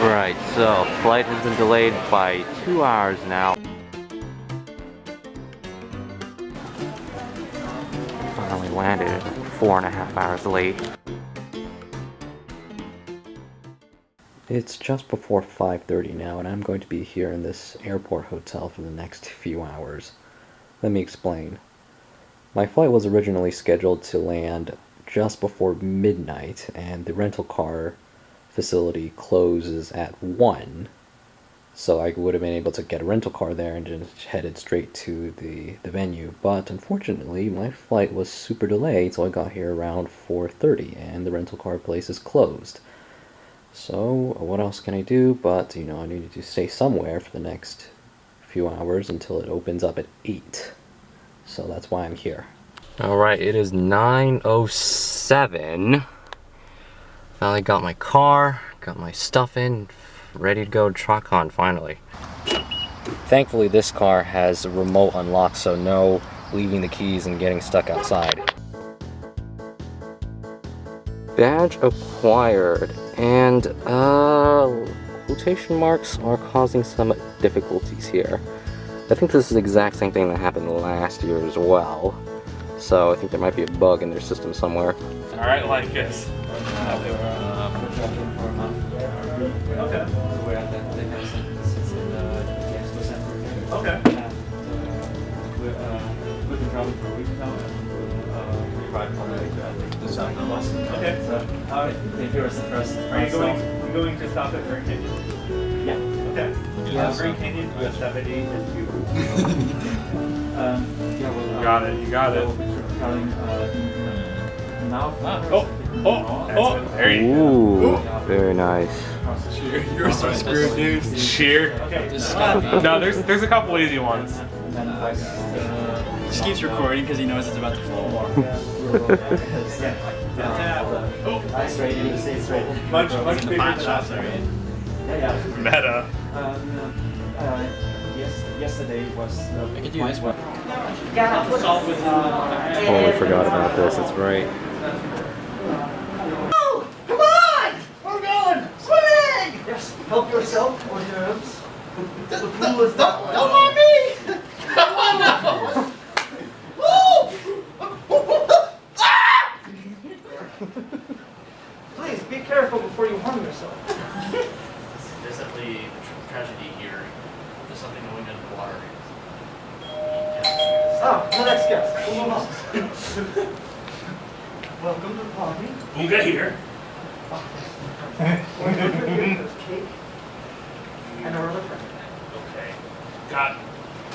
Right, so flight has been delayed by two hours now. Finally landed four and a half hours late. It's just before 5.30 now and I'm going to be here in this airport hotel for the next few hours. Let me explain. My flight was originally scheduled to land just before midnight and the rental car facility closes at 1. So I would have been able to get a rental car there and just headed straight to the, the venue. But unfortunately, my flight was super delayed, so I got here around 4.30 and the rental car place is closed. So what else can I do? But, you know, I needed to stay somewhere for the next few hours until it opens up at 8. So that's why I'm here. Alright, it is 9.07. Finally got my car, got my stuff in, ready to go to TrotCon finally. Thankfully this car has a remote unlock, so no leaving the keys and getting stuck outside. Badge acquired, and uh, quotation marks are causing some difficulties here. I think this is the exact same thing that happened last year as well. So I think there might be a bug in their system somewhere. Alright, like this. Okay. We're at the, the house that sits in the, the expo center. Okay. And uh, we're, uh, we've been traveling for a week now uh, we arrived on the way to the south of Okay. So, alright, here is the first. Are you going, stop. you going to stop at Grand Canyon? Yeah. Okay. Yeah, Uh, so- Grand Canyon, US 70 is you. Um, yeah, well, uh, Got it, you got it. We'll be traveling uh, in- now. Oh, oh, oh, there you go. Ooh, very nice. Across. You're so screwed, dude. Cheer. Okay. Just stop. No, there's there's a couple easy ones. And then west, uh, Just keeps recording because he knows it's about to fall. yeah. Straight, you need to stay straight. Much, much bigger Pot than shops, us. right? Yeah, yeah. Meta. Um, uh, yes, yesterday was. Uh, I could do this one. Totally forgot about this, that's right. Oh, come on! We're going swimming! Yes, help yourself or your arms. The pool is Don't, don't mind me! Ah! Please be careful before you harm yourself. There's definitely a tra- tragedy here. There's something going under the water. Oh, the next guest. Come on. Welcome to the party. Boonga here. There's cake and our other friend. Okay. Got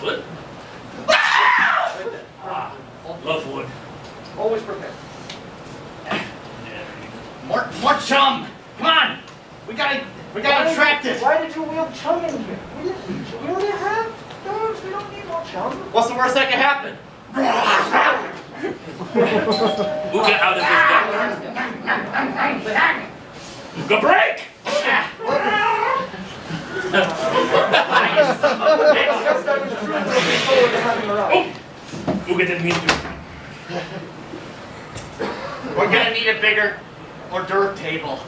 wood? Ah, love wood. Always prepared. More, more chum. Come on. We gotta, we gotta Why- track this. Why did you wheel chum in here? We, didn't, we already have dogs. We don't need more chum. What's the worst that can happen? We'll get out of this guy. Go break! Yes, that was true. but we forward to having her out. Uga didn't mean to. We're gonna need a bigger hors d'oeuvre table.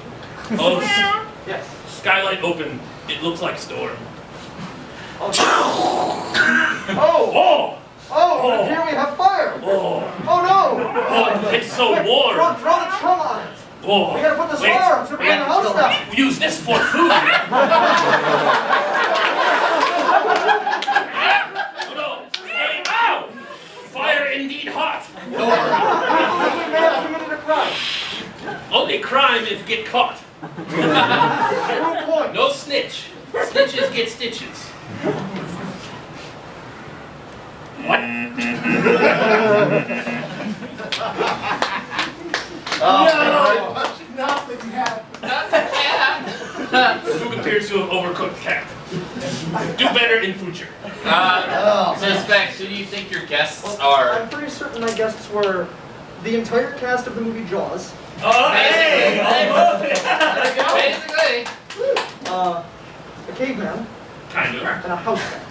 Oh, s- Yes. skylight open. It looks like storm. Oh, Oh! oh, oh. oh. here we have fire. Oh! Oh no! Oh, it's so Quick, warm. Throw, throw the chum on it. Oh! We gotta put this Wait, fire on to bring the house down. we use this for food. Oh, no. Fire indeed hot. Every man committed a crime. Only crime if get caught. No snitch. Snitches get stitches. What? Who appears to have overcooked cat? Do better in future. Uh, suspects, who do you think your guests are? I'm pretty certain my guests were the entire cast of the movie Jaws, Oh, hey! Basically. uh, a caveman, Kind of. and a house cat.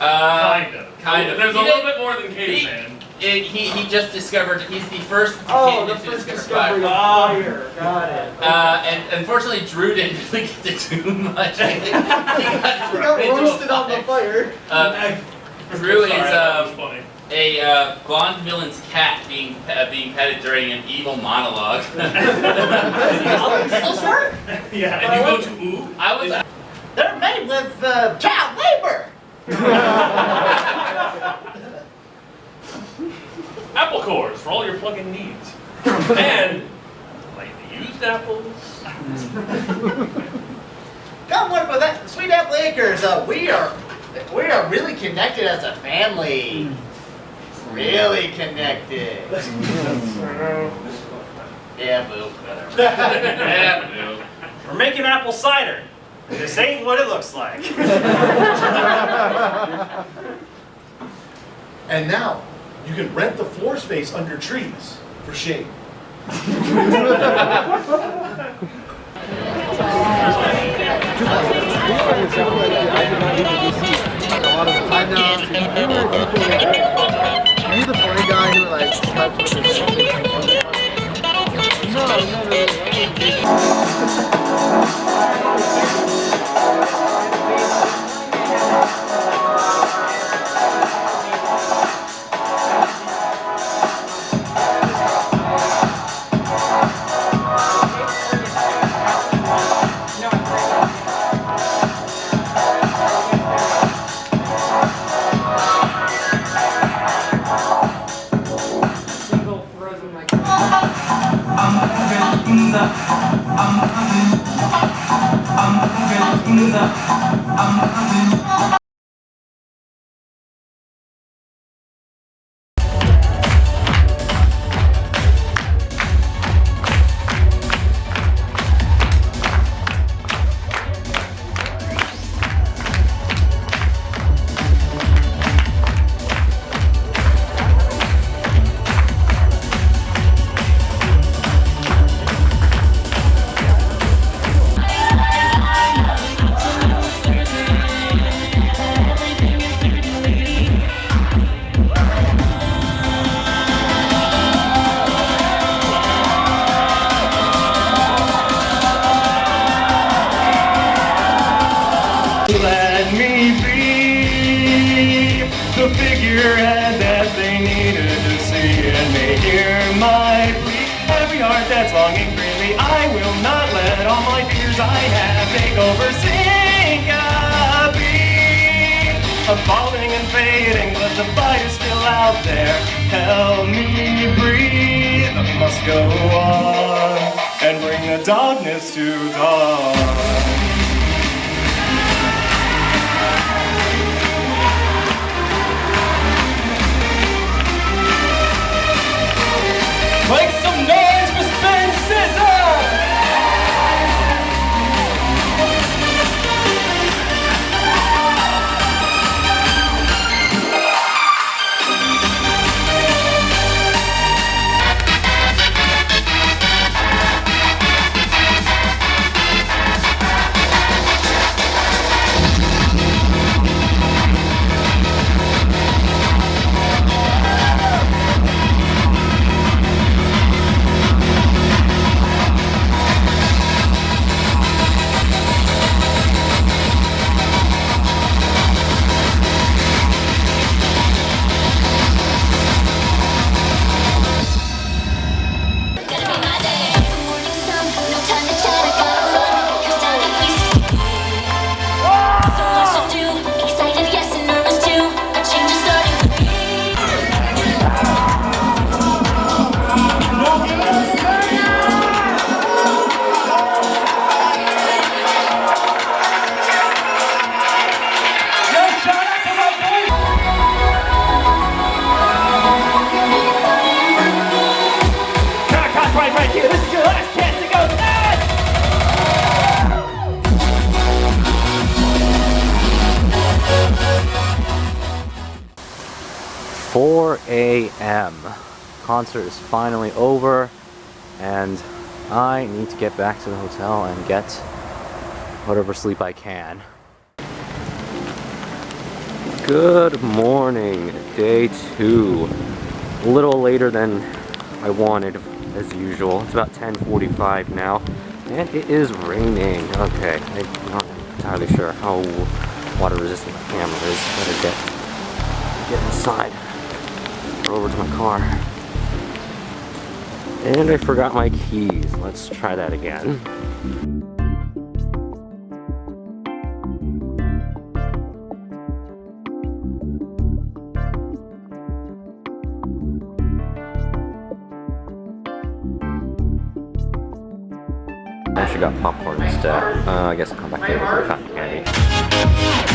Uh, Kind of. Kind of. There's a little bit more than caveman. It, he, he just discovered, he's the first Oh, the to first discover fire. discovery of fire. Got it. Uh, and unfortunately, Drew didn't really get to do much. he He got thrown got roasted on the fire. fire. Uh, Drew is Sorry, that was um, a uh, blonde villain's cat being uh, being petted during an evil monologue. Still short? Yeah. and you go to ooh. I was. They're made with uh, child labor. Apple cores for all your plug-in needs. and lightly used apples. Come work with that Sweet Apple Acres. Uh, we are we are really connected as a family. Really connected. yeah, boo. Whatever. Yeah, We're making apple cider. This ain't what it looks like. And now, you can rent the floor space under trees for shade. Are you the funny guy who like slept with his No, no, no, no. Let Concert is finally over, and I need to get back to the hotel and get whatever sleep I can. Good morning, day two. A little later than I wanted, as usual. It's about 10:45 now, and it is raining. Okay, I'm not entirely sure how water resistant the camera is. Better get get inside over to my car. And I forgot my keys. Let's try that again. I actually got popcorn instead. Uh, I guess I'll come back later for the cotton candy.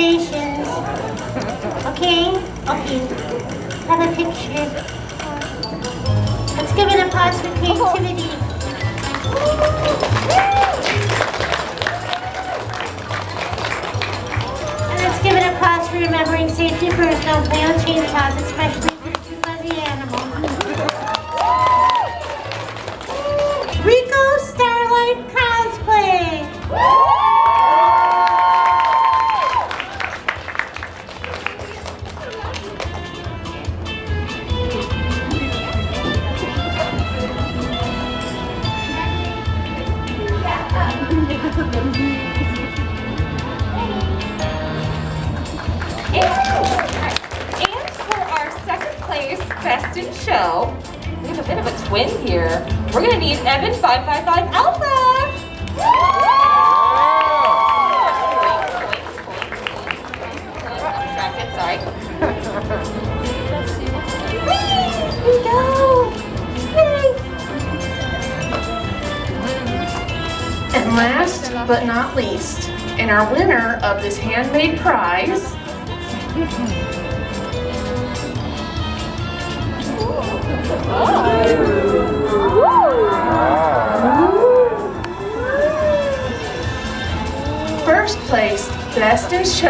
Safety regulations. Okay? Okay. Have a picture. Let's give it a pause for creativity. And let's give it a pause for remembering safety first. Don't play on chainsaws, especially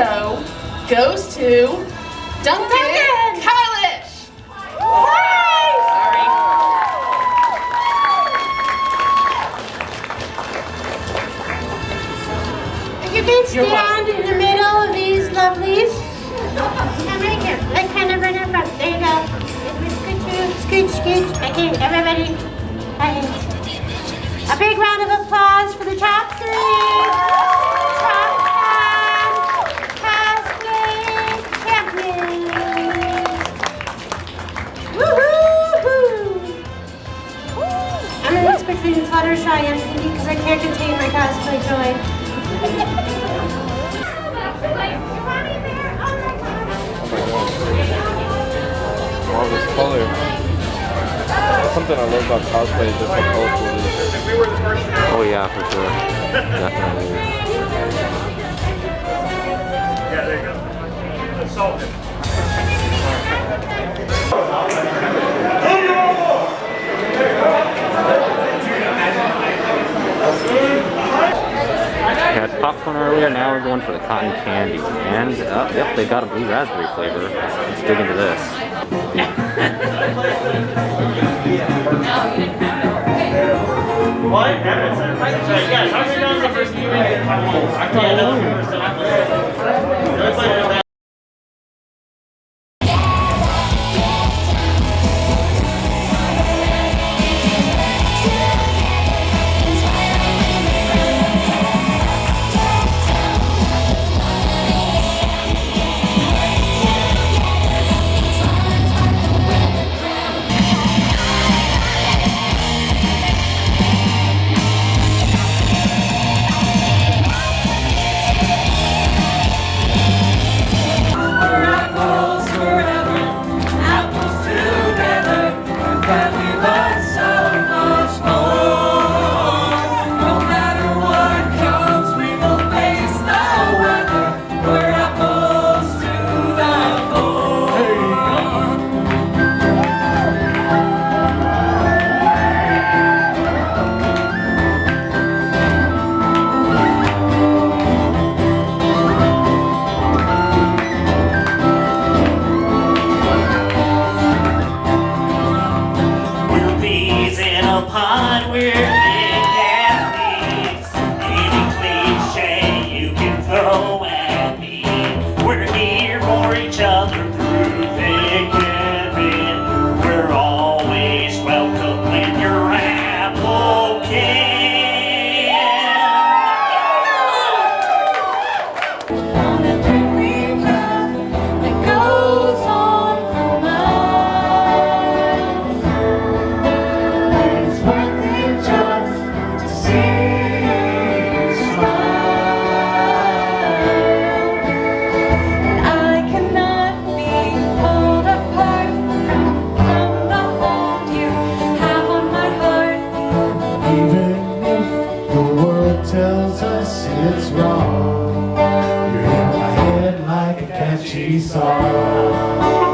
best in show, goes to Duncan Kalish. Sorry. If you can stand in the middle of these lovelies. And right here, like kind of right in front. There you go. Scooch, scooch, scooch. Okay, everybody. Right. A big round of applause for the top three. between Fluttershy and Pinkie because I can't contain my cosplay joy. All this color. That's something I love about cosplay is just how colorful it is. Oh yeah, for sure. Yeah, there you go. Assault him. We had popcorn earlier, now we're going for the cotton candy. And, uh, yep, they got a blue raspberry flavor. Let's dig into this. What? I. it's wrong You're in my head like a catchy song.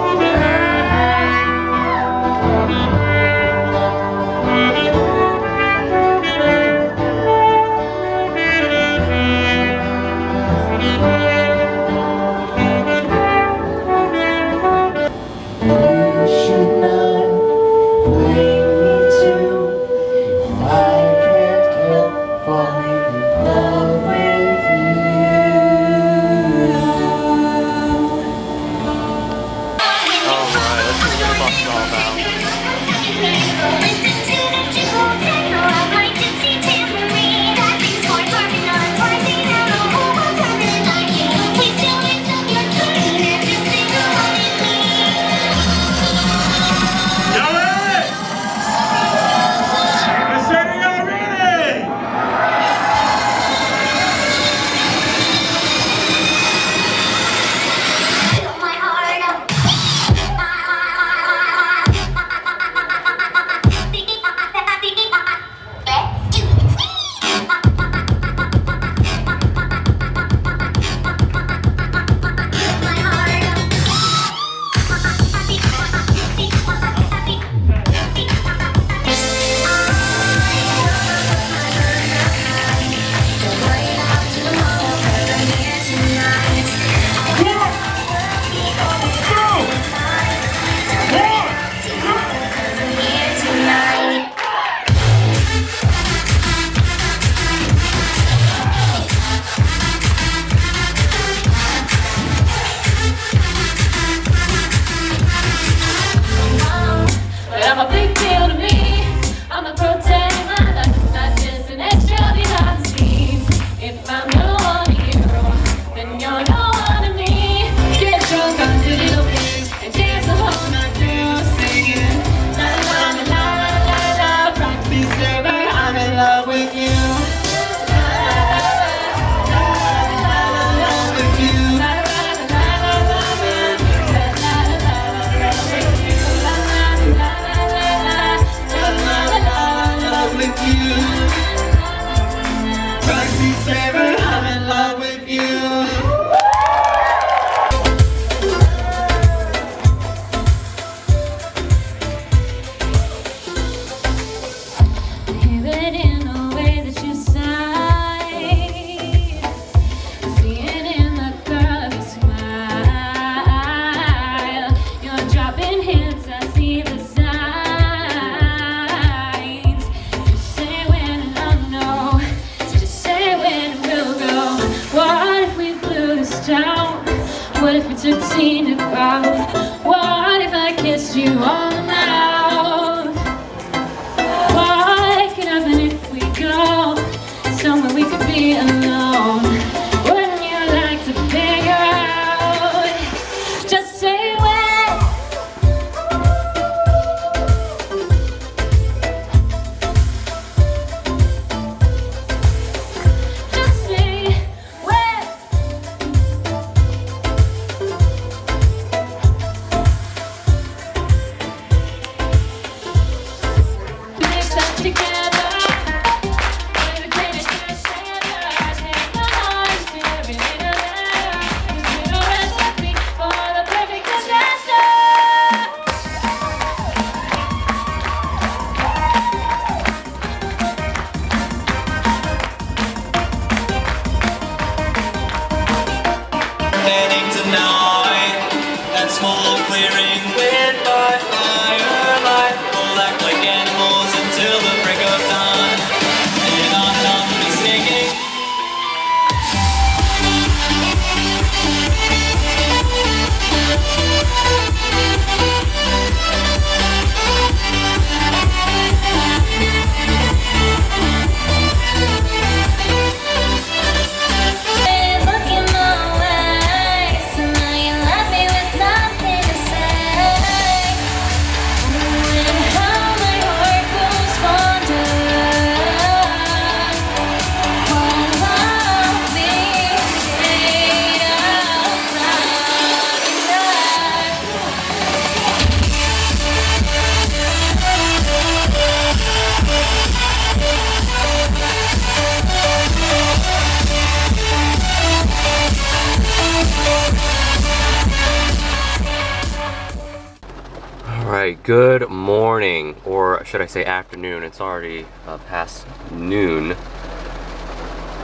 Should I say afternoon, it's already uh, past noon.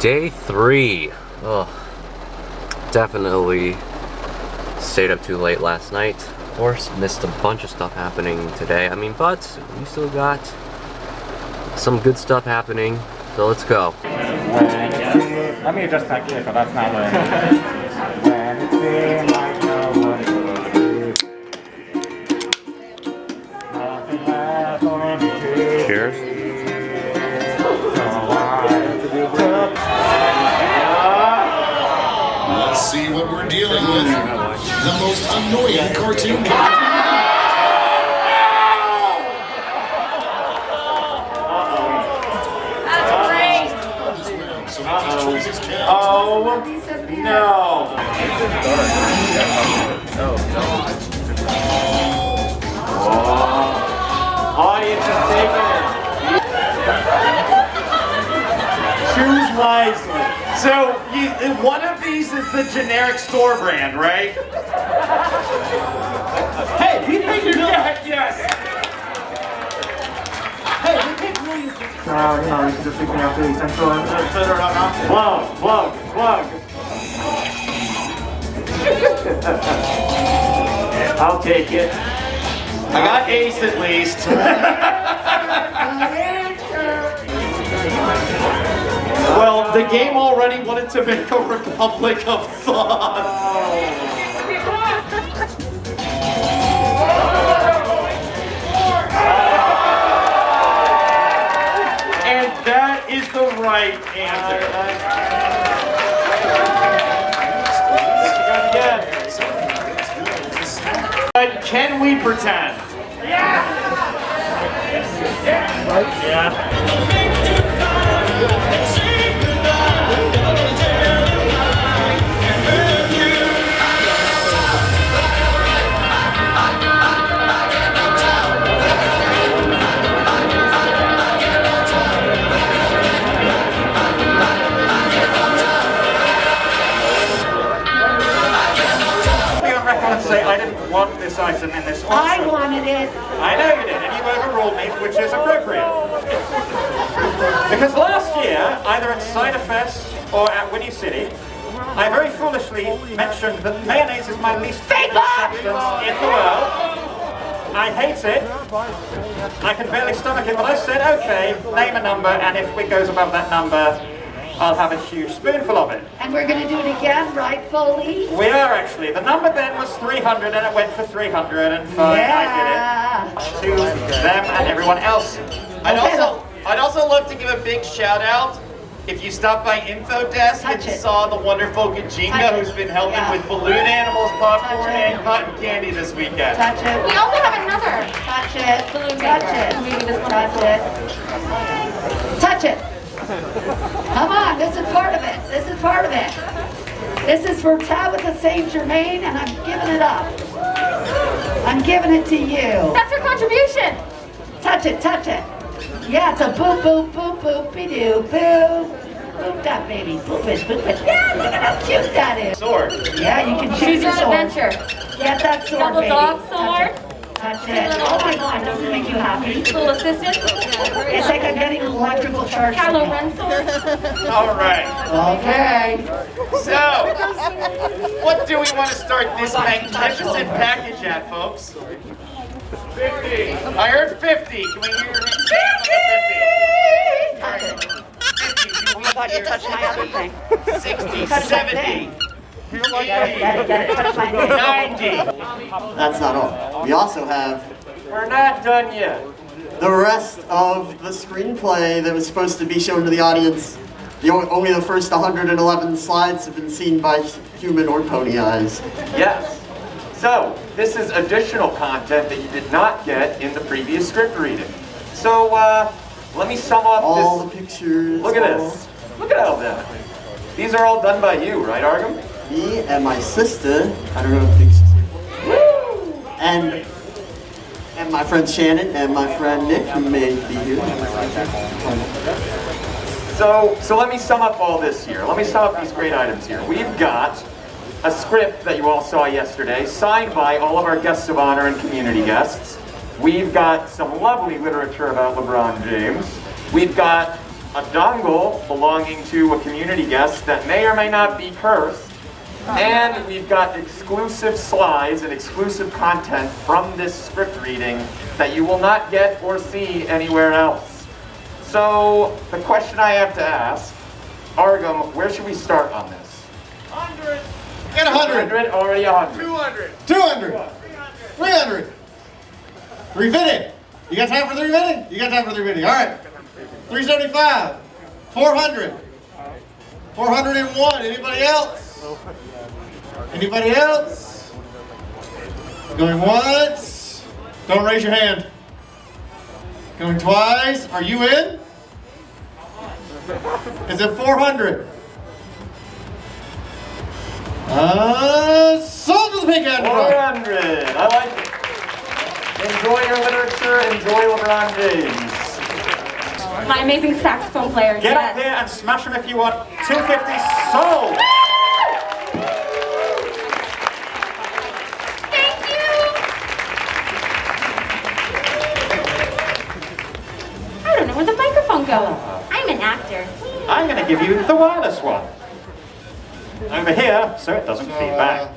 Day three. Ugh. Definitely stayed up too late last night. Of course, missed a bunch of stuff happening today. I mean, but we still got some good stuff happening, so let's go. Let me adjust that but that's not with. The most annoying cartoon character. That's great. Uh-oh. Oh, no. Audience is taking it. Choose wisely. So, you, one of these is the generic store brand, right? hey, we paid your yeah, yes. Hey, we paid millions. No, you know, you can just pick me up to the central. Plug, plug, plug. I'll take it. I got ace at least. well, the game already wanted to make a Republic of Thought. And that is the right answer. But can we pretend? Be want this item in this order. I wanted it. I know you did, and you overruled me, which is appropriate. Because last year, either at Cider Fest or at Whinny City, I very foolishly mentioned that mayonnaise is my least favorite substance in the world. I hate it. I can barely stomach it, but I said, okay, name a number, and if it goes above that number, I'll have a huge spoonful of it. And we're gonna do it again, right, Foley? We are actually. The number then was 300 and it went for 300 and fine, Yeah. I did it. To them and everyone else. I'd also, I'd also love to give a big shout out. If you stopped by Info Desk and saw the wonderful Kajinga who's been helping with balloon animals, popcorn, and cotton candy this weekend. Touch it. We also have another. Touch it. Balloon Touch maker. it. Maybe this one Touch it. Touch it. Come on, this is part of it. This is part of it. This is for Tabitha St. Germain, and I'm giving it up. I'm giving it to you. That's her contribution. Touch it, touch it. Yeah, it's a boop, boop, boop, boopy doo, boo. Boop that baby, boop it, boop it. Yeah, look at how cute that is. Sword. Yeah, you can choose Choose your your sword. adventure. Get that sword, Double baby. dog Touch sword. Touch it. Oh my God, doesn't make you happy? Little assistant. It's like I'm getting an electrical charge. Kylo. Ren. All right. Okay. So, what do we want to start this magnificent package at, folks? 50. I heard 50. Can we hear your hands on the 50? I thought you touched my other thing. 60, Touch my 70, Touch my thing. 90. That's not all. We also have We're not done yet. the rest of the screenplay that was supposed to be shown to the audience. The, o- only the first 111 slides have been seen by human or pony eyes. Yes. So, this is additional content that you did not get in the previous script reading. So, uh, let me sum up All this. the pictures. Look at all- this. Look at all that. These are all done by you, right, Argum? Me and my sister. I don't know if big sister. And and my friend Shannon and my friend Nick, who may be here. So, so let me sum up all this here. Let me sum up these great items here. We've got a script that you all saw yesterday, signed by all of our guests of honor and community guests. We've got some lovely literature about LeBron James. We've got a dongle belonging to a community guest that may or may not be cursed. And we've got exclusive slides and exclusive content from this script reading that you will not get or see anywhere else. So, the question I have to ask, Argum, where should we start on this? 100. Get 100. 100, already 100. 200. 200. 300. 350. You got time for 350? You got time for 350. All right. 375. 400. 401. Anybody else? Anybody else? Going once. Don't raise your hand. Going twice. Are you in? Is it 400? Uh, sold to the pink hand. 400. I like it. Enjoy your literature. Enjoy LeBron James. My amazing saxophone player. Get yes. up here and smash them if you want. 250 sold. I don't know where the microphone goes. I'm an actor. I'm going to give you the wireless one. Over here, so it doesn't feed back.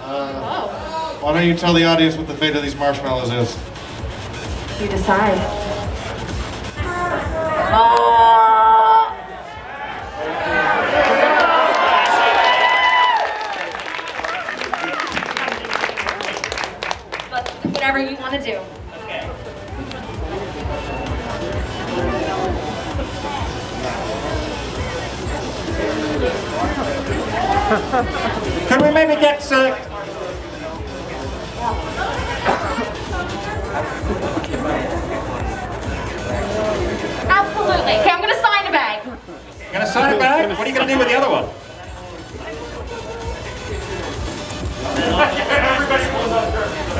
Uh, why don't you tell the audience what the fate of these marshmallows is? You decide. But whatever you want to do. Could we maybe get uh, Absolutely. Okay, I'm gonna sign a bag. You gonna sign a bag? What are you gonna do with the other one?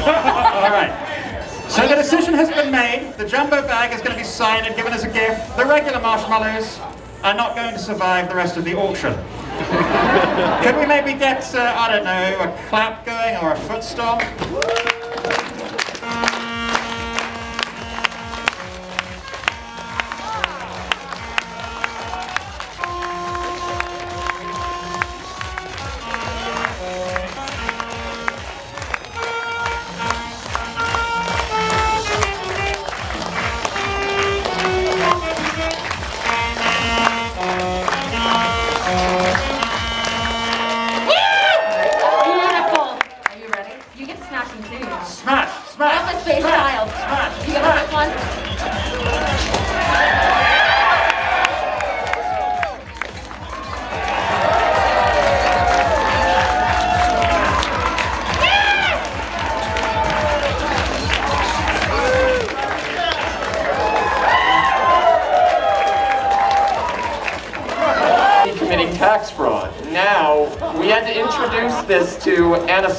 All right. So the decision has been made. The jumbo bag is going to be signed and given as a gift. The regular marshmallows are not going to survive the rest of the auction. Could we maybe get, uh, I don't know, a clap going or a foot stomp?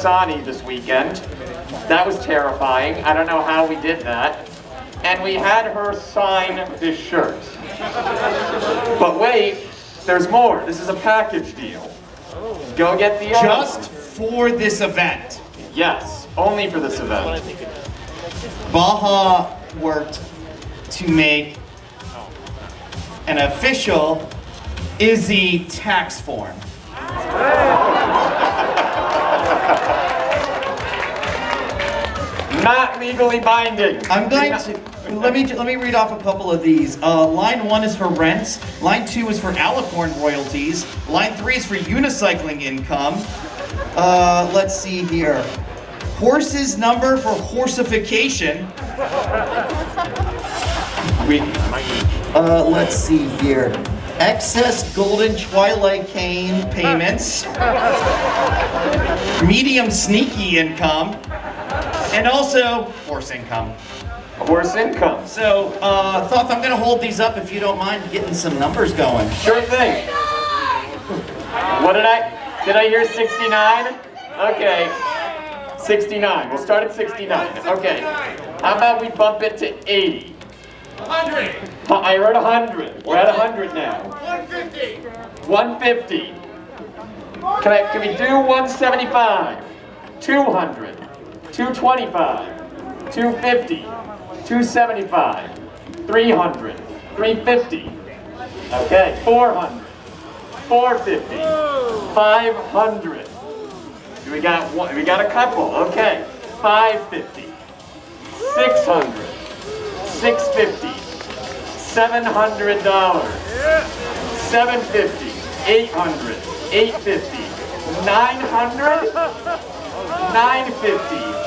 To Anasani this weekend. That was terrifying. I don't know how we did that. And we had her sign this shirt. But wait, there's more. This is a package deal. Go get the other Just for this event. Yes, only for this event. Baja worked to make an official Izzy tax form. Not legally binding. I'm going to let me let me read off a couple of these. Uh, line one is for rents. Line two is for alicorn royalties. Line three is for unicycling income. Uh, let's see here. Horses number for horsification. We, uh, let's see here. Excess golden twilight cane payments. Medium sneaky income. And also horse income. Horse income. So, uh, Thoth, I'm gonna hold these up if you don't mind getting some numbers going. Sure thing. What did I, did I hear 69? Okay, 69, we'll start at 69, okay. How about we bump it to 80? 100. I heard 100, we're at 100 now. 150. 150. Can I, can we do 175? 200, 225, 250, 275, 300, 350. Okay, 400, 450, 500. We got one, we got a couple, okay. 550, 600, 650, $700, 750, 800, 850, 900, 950,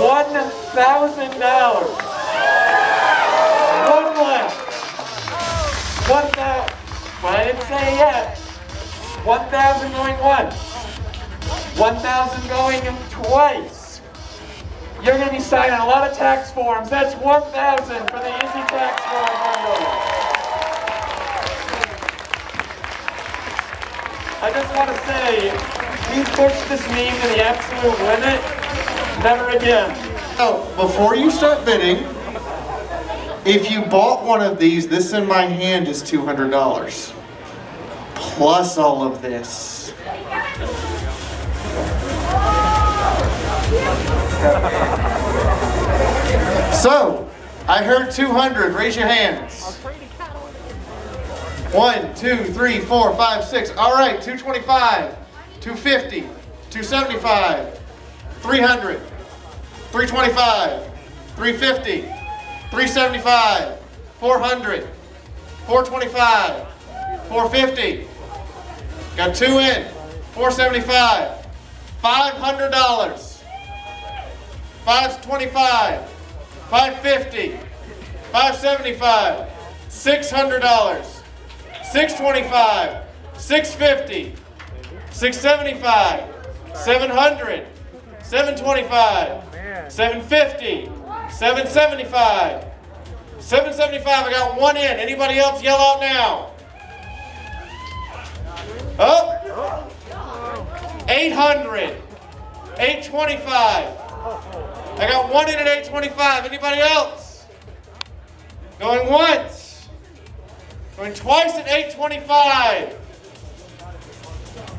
$1,000. One left. One thousand. I didn't say yet. One thousand going once. One thousand going twice. You're going to be signing a lot of tax forms. That's one thousand for the Easy tax form bundle. I just want to say, we pushed this meme to the absolute limit. Never again. So, before you start bidding, if you bought one of these, this in my hand is $200. Plus all of this. So, I heard 200. Raise your hands. One, two, three, four, five, six. All right, 225, 250, 275, 300, 325, 350, 375, 400, 425, 450. Got two in. 475, $500, 525, 550, 575, $600, 625, 650, 675, 700, 725, 750, 775, 775. I got one in. Anybody else yell out now? Up. 800, 825. I got one in at 825. Anybody else? Going once. Going twice at 825.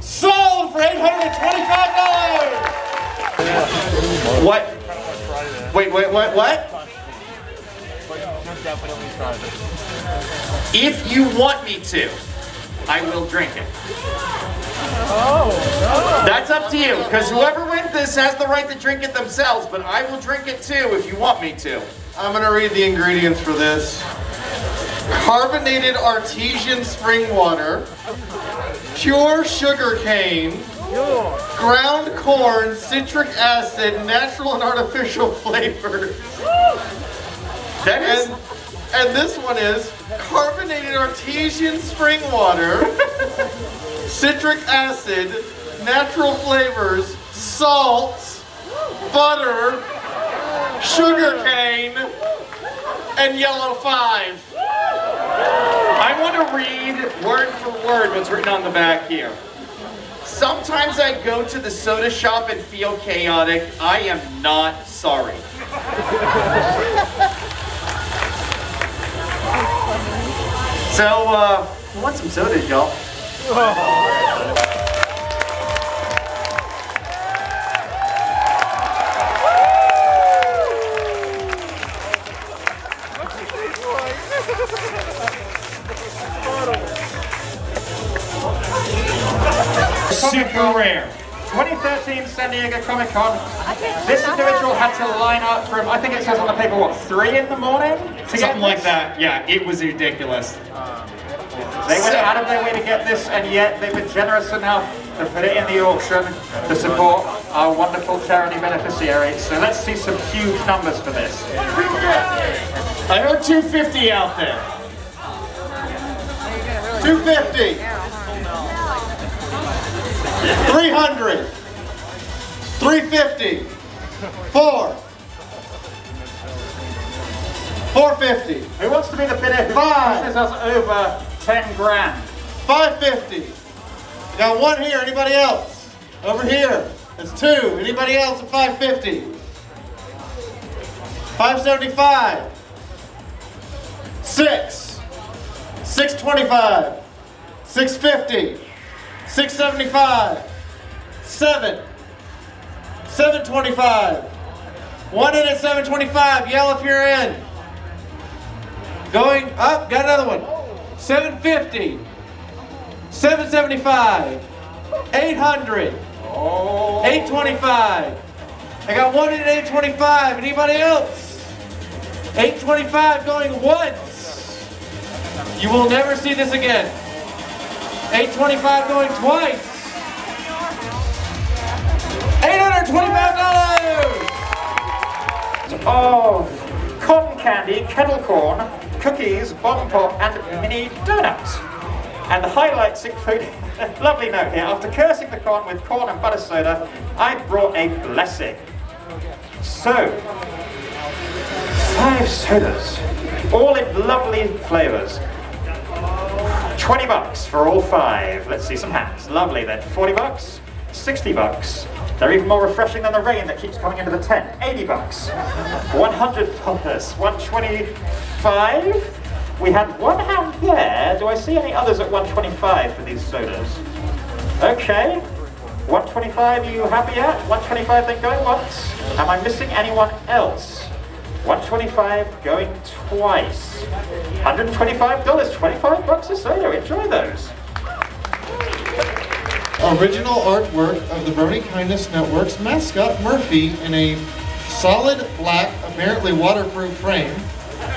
Sold for $825. What? Wait, wait, what, what? If you want me to, I will drink it. Oh, That's up to you, because whoever wins this has the right to drink it themselves, but I will drink it too if you want me to. I'm gonna read the ingredients for this. Carbonated artesian spring water, pure sugar cane, ground corn, citric acid, natural and artificial flavors. That is, and, and this one is carbonated artesian spring water, citric acid, natural flavors, salt, butter, sugar cane, and yellow five. I I want to read word for word what's written on the back here. Sometimes I go to the soda shop and feel chaotic. I am not sorry. So, uh, I want some sodas, y'all. Super rare. 2013 San Diego Comic Con. This individual had to line up from, I think it says on the paper, what, 3 in the morning? To Something like that. Yeah, it was ridiculous. They went out of their way to get this, and yet they've been generous enough to put it in the auction to support our wonderful charity beneficiaries. So let's see some huge numbers for this. I heard 250 out there. 250. 300. 350. 4. 450. Who wants to be the bidder Five. pushes us over 10 grand? 550. Got one here. Anybody else? Over here. That's two. Anybody else at 550? 575. Six. 625. 650. 675. Seven. 725. One in at 725. Yell if you're in. Going up. Got another one. 750. 775. 800. 825. I got one in at 825. Anybody else? 825 going once. You will never see this again. 825 going twice. $825! Of cotton candy, kettle corn, cookies, bomb pop, and mini donuts. And the highlights include a lovely note here. After cursing the corn with corn and butter soda, I brought a blessing. So, five sodas, all in lovely flavors. 20 bucks for all five. Let's see some hands. Lovely then. 40 bucks, 60 bucks. They're even more refreshing than the rain that keeps coming into the tent. 80 bucks, 100 dollars, 125. We had one hand there. Do I see any others at 125 for these sodas? Okay. 125, are you happy yet? 125 then going once. Am I missing anyone else? 125 going twice. $125, 25 bucks a soda. Enjoy those. Original artwork of the Brony Kindness Network's mascot Murphy in a solid black, apparently waterproof frame.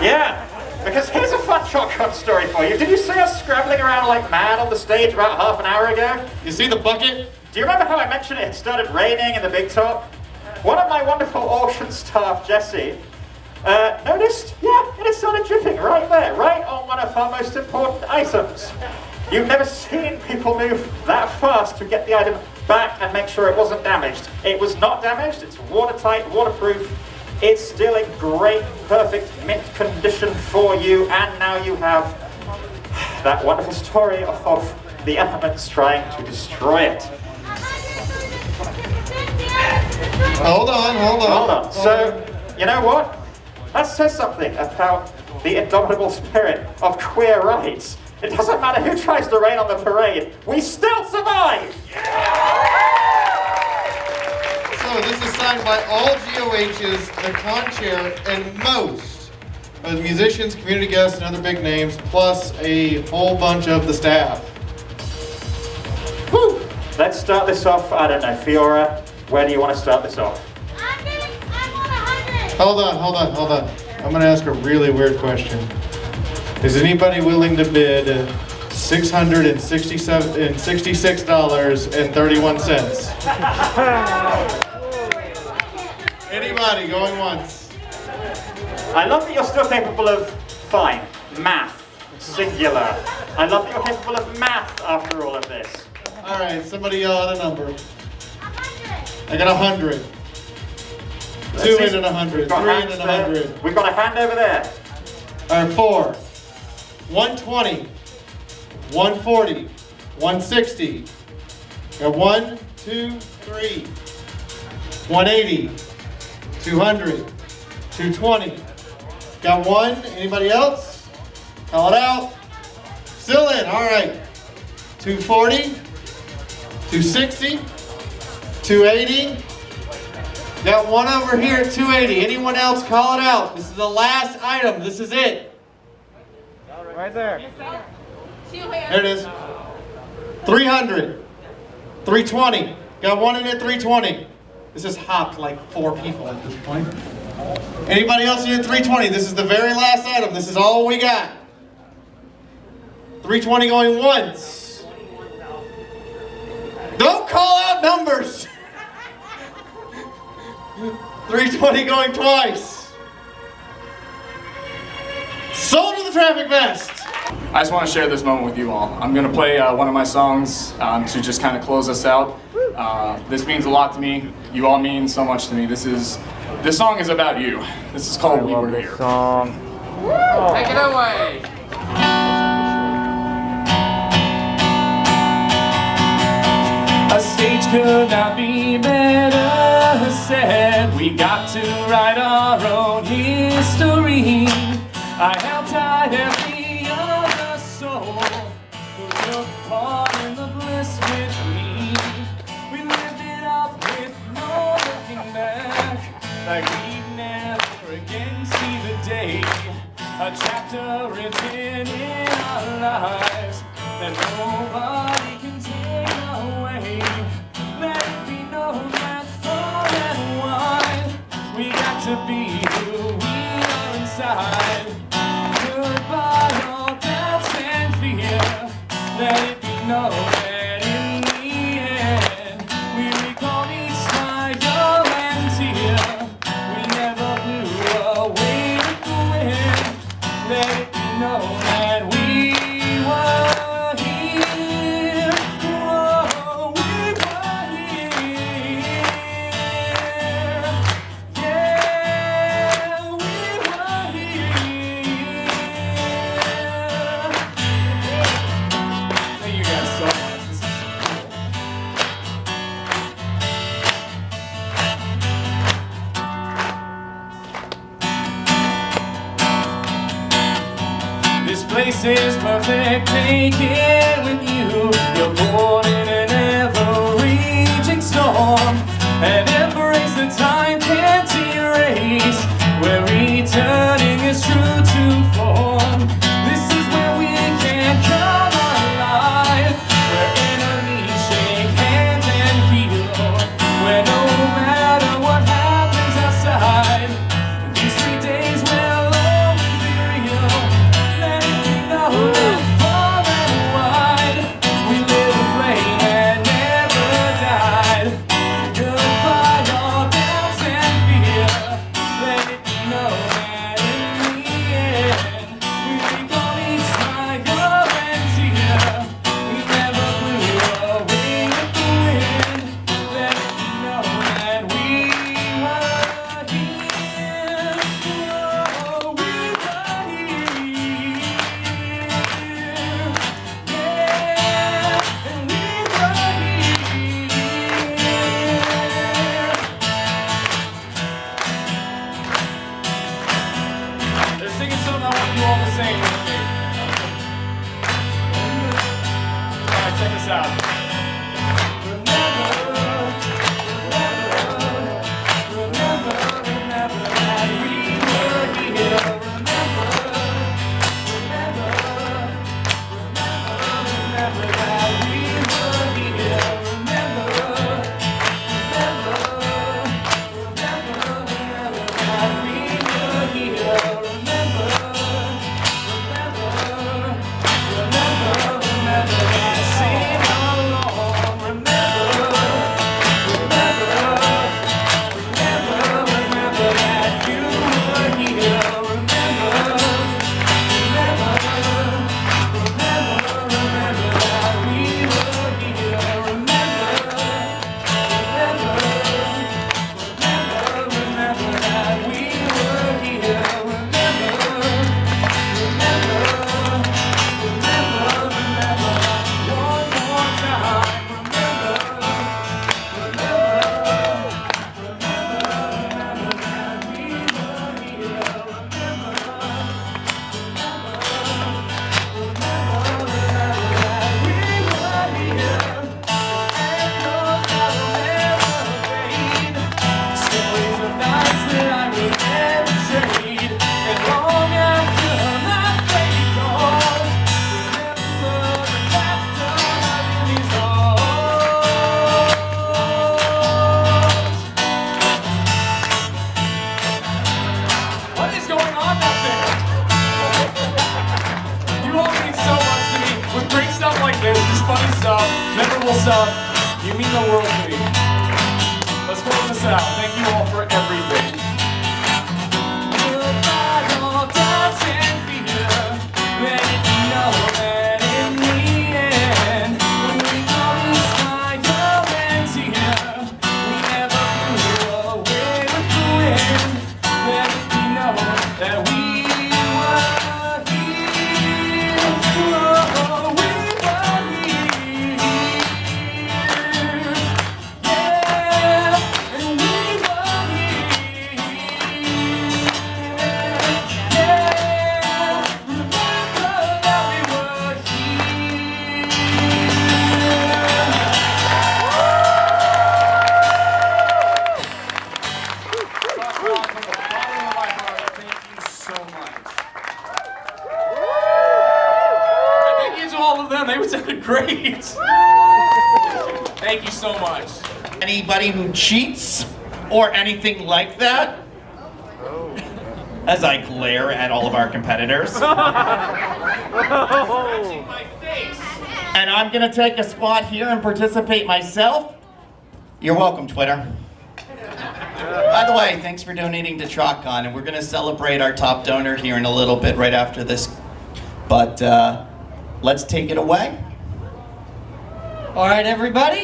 Yeah, because here's a fun shotgun story for you. Did you see us scrambling around like mad on the stage about half an hour ago? You see the bucket? Do you remember how I mentioned it had started raining in the big top? One of my wonderful auction staff, Jesse, uh, noticed, yeah, it is had started dripping right there, right on one of our most important items. You've never seen people move that fast to get the item back and make sure it wasn't damaged. It was not damaged, it's watertight, waterproof. It's still in great, perfect mint condition for you, and now you have that wonderful story of the elements trying to destroy it. Hold on, hold on. Hold on. So, you know what? That says something about the indomitable spirit of queer rights. It doesn't matter who tries to rain on the parade, we still survive! So this is signed by all GOHs, the con chair, and most of the musicians, community guests, and other big names, plus a whole bunch of the staff. Woo! Let's start this off, I don't know, Fiora, where do you want to start this off? Hold on, hold on, hold on. I'm gonna ask a really weird question. Is anybody willing to bid six hundred and sixty-seven and sixty-six dollars and thirty-one cents? Anybody going once? I love that you're still capable of, fine, math, singular. I love that you're capable of math after all of this. All right, somebody yell out a number. I got a hundred. Let's Two in and a hundred. Three in and a hundred. We've got a hand over there. All right, four. One twenty. 140, 160. Got one, two, three. 180, 200, 220. Got one. Anybody else? Call it out. Still in. All right. 240, 260, 280. Got one over here at 280. Anyone else? Call it out. This is the last item. This is it. Right there. There it is. 300. 320. Got one in at 320. This has hopped like four people at this point. Anybody else in at 320? This is the very last item. This is all we got. 320 going once. Don't call out numbers. 320 going twice. Sold to the traffic vest. I just want to share this moment with you all. I'm going to play uh, one of my songs um, to just kind of close us out. Uh, this means a lot to me. You all mean so much to me. This is this song is about you. This is called We Were Here. Song. Take it away. Stage could not be better said. We got to write our own history. I held tight every other soul who took part in the bliss with me. We lived it up with no looking back, like we'd never again see the day. A chapter written in our lives that nobody can to be who we are inside. Goodbye, all doubts and fear. Let it be known take it Cheats or anything like that? As I glare at all of our competitors. and I'm gonna take a spot here and participate myself. You're welcome, Twitter. By the way, thanks for donating to TrotCon, and we're gonna celebrate our top donor here in a little bit right after this. But uh, let's take it away. All right, everybody.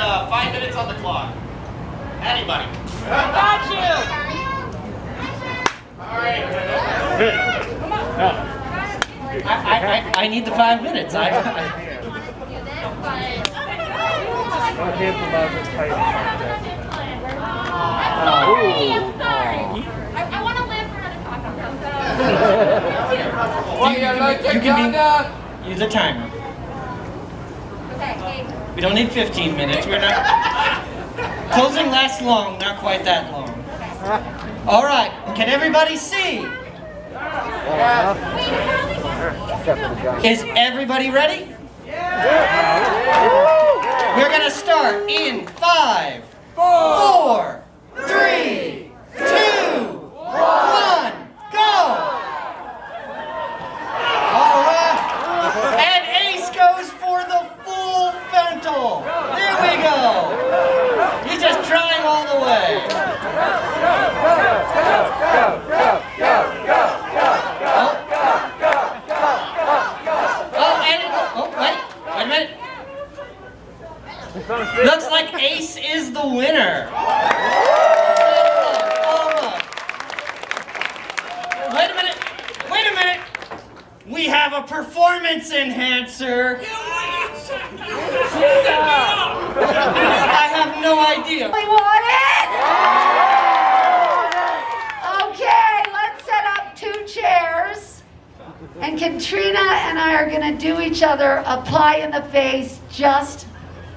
Uh, five minutes on the clock? Anybody? I got you. All right. I, I, I, I need the five minutes. I, I, Well, you like you it, can Gaga? be, use the timer. We don't need 15 minutes. We're not. Closing lasts long, not quite that long. All right. Can everybody see? Is everybody ready? We're gonna start in five, four, three, two, one, go! All right. And Ace goes for the full frontal. There we go. He's just trying all the way. Oh, and it, oh, Oh, oh, wait, wait a minute. Looks like Ace is the winner. Wait a minute. Wait a minute. We have a performance enhancer. I have no idea. We want it? Okay, let's set up two chairs. And Katrina and I are gonna do each other a pie in the face just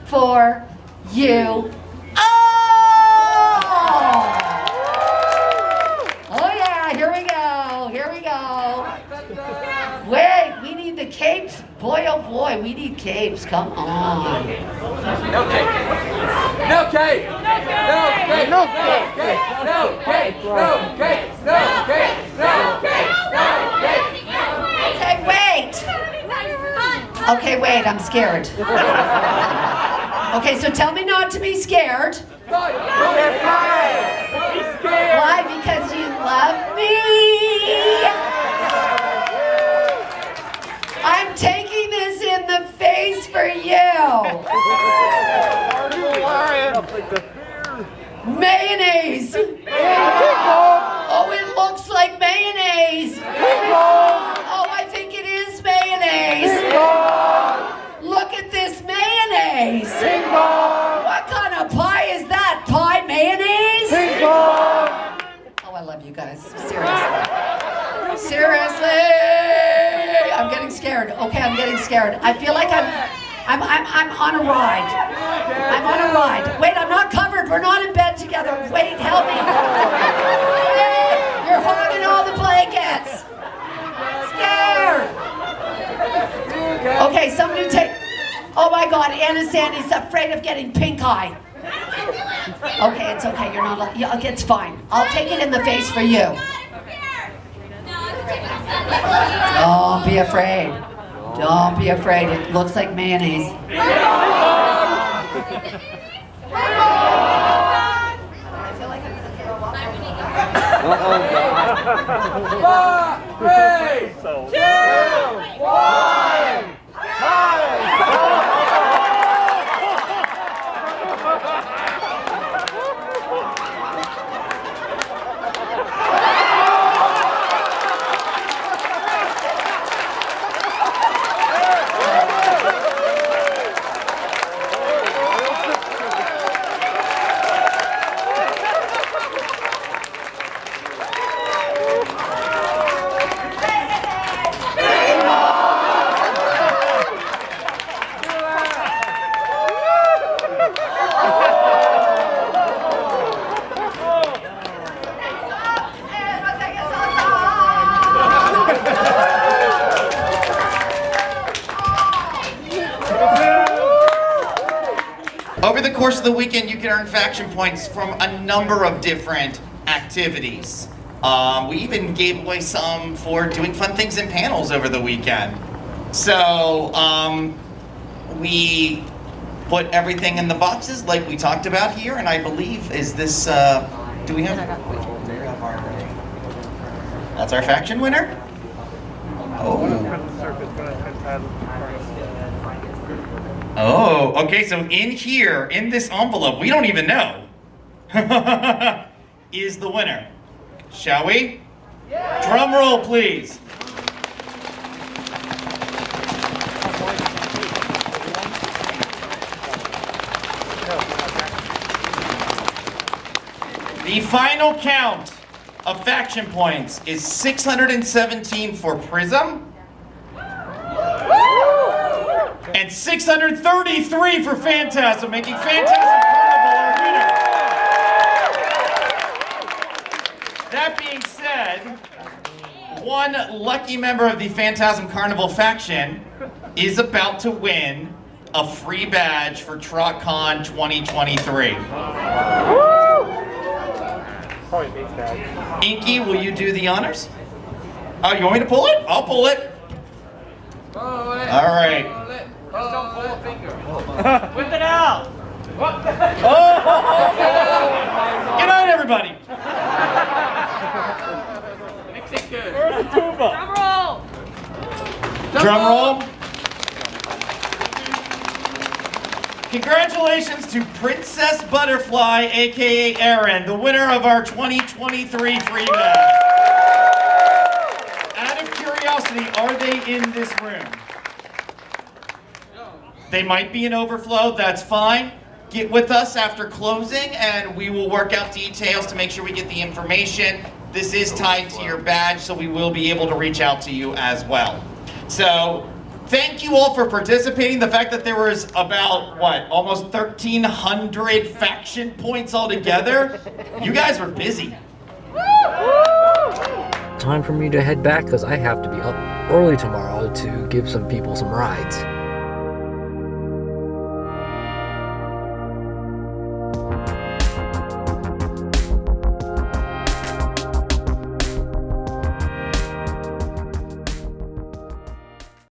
for you. Oh! Oh yeah, here we go, here we go. Wait, we need the capes. Boy, oh boy, we need capes, come on. No cake. No cake. No cake. No cake. No cake. No cake. No cake. No cake. No cake. Okay, wait. Okay, wait, I'm scared. Okay, so tell me not to be scared. Why? Because you love me. I'm taking this in the face for you. Mayonnaise. Oh, it looks like mayonnaise. Oh, I think it is mayonnaise. Look at this mayonnaise. What kind of pie is that? Pie mayonnaise? Oh, I love you guys. Seriously. Seriously. I'm getting scared. Okay, I'm getting scared. I feel like I'm I'm I'm I'm on a ride. I'm on a ride. Wait, I'm not covered. We're not in bed together. Wait, help me. You're hogging all the blankets. Scared. Okay, somebody take. Oh my God, Anna Sandy's afraid of getting pink eye. Okay, it's okay. You're not. Yeah, it's fine. I'll take it in the face for you. Don't oh, be afraid. Don't be afraid, it looks like mayonnaise. Five, three, two, one, Over the course of the weekend, you can earn faction points from a number of different activities. Um, we even gave away some for doing fun things in panels over the weekend. So um, we put everything in the boxes like we talked about here, and I believe is this. Uh, do we have? That's our faction winner. Oh, okay, so in here, in this envelope, we don't even know, is the winner. Shall we? Drum roll, please. The final count of faction points is 617 for Prism. And 633 for Phantasm, making Phantasm Carnival our winner. That being said, one lucky member of the Phantasm Carnival faction is about to win a free badge for TrotCon 2023. Probably. Inky, will you do the honors? Oh, you want me to pull it? I'll pull it. All right. Just don't pull a finger. Whip it out. Oh! Good night, everybody. Mix it good. Where's the tuba? Drum roll. Drum roll. Congratulations to Princess Butterfly, aka Erin, the winner of our 2023 free bag. Out of curiosity, are they in this room? They might be in overflow, that's fine. Get with us after closing and we will work out details to make sure we get the information. This is tied to your badge, so we will be able to reach out to you as well. So, thank you all for participating. The fact that there was about, what, almost 1,300 faction points altogether, you guys were busy. Time for me to head back because I have to be up early tomorrow to give some people some rides.